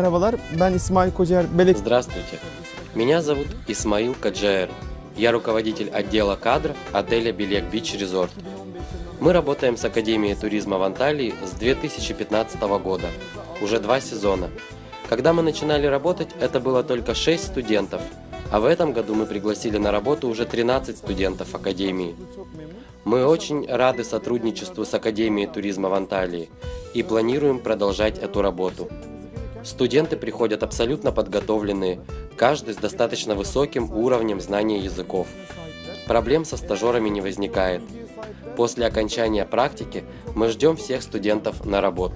Merhabalar, ben İsmail Kocaer, Belek Здравствуйте. Меня зовут Исмаил Каджаер. Я руководитель отдела кадров отеля Белек Бич Резорт. Мы работаем с Академией туризма в Анталии с 2015 года, уже два сезона. Когда мы начинали работать, это было только 6 студентов, а в этом году мы пригласили на работу уже 13 студентов Академии. Мы очень рады сотрудничеству с Академией туризма в Анталии и планируем продолжать эту работу. Студенты приходят абсолютно подготовленные, каждый с достаточно высоким уровнем знания языков. Проблем со стажерами не возникает. После окончания практики мы ждем всех студентов на работу.